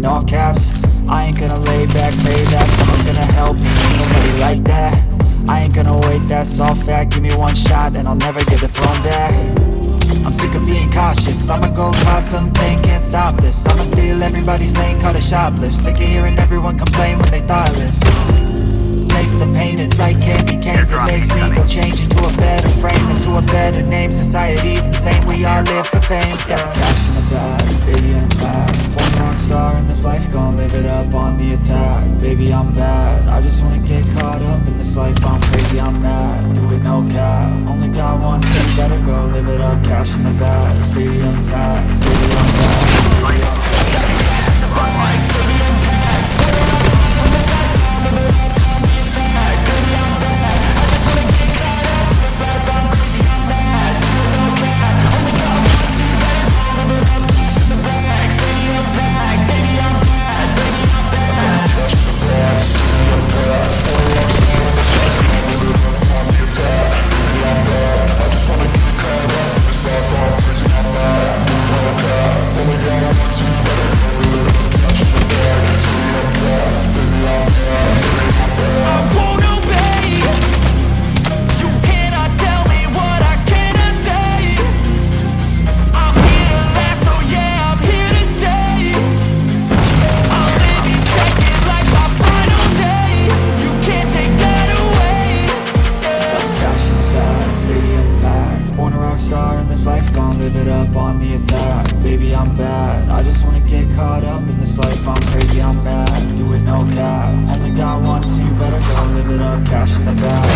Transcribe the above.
in all caps. I ain't gonna lay back, pray that. Someone's gonna help me. Nobody like that. I ain't gonna wait, that's all fact. Give me one shot and I'll never get the throne back. I'm sick of being cautious. I'ma go cause something, can't stop this. I'ma steal everybody's lane, call it shoplift. Sick of hearing everyone complain when they thoughtless makes me go change into a better frame Into a better name, society's insane We all live for fame, yeah. Cash in the One rock star in this life, gon' live it up on the attack Baby, I'm bad, I just wanna get caught up in this life. I'm crazy, I'm mad, do it no cap. Only got one, so better go live it up Cash in the bag, stadium packed Baby, I'm bad. I live it up on the attack. Baby, I'm bad, I just wanna get caught up in this life. I'm crazy, I'm mad, do it no cap. Only got one, so you better go live it up. Cash in the bag,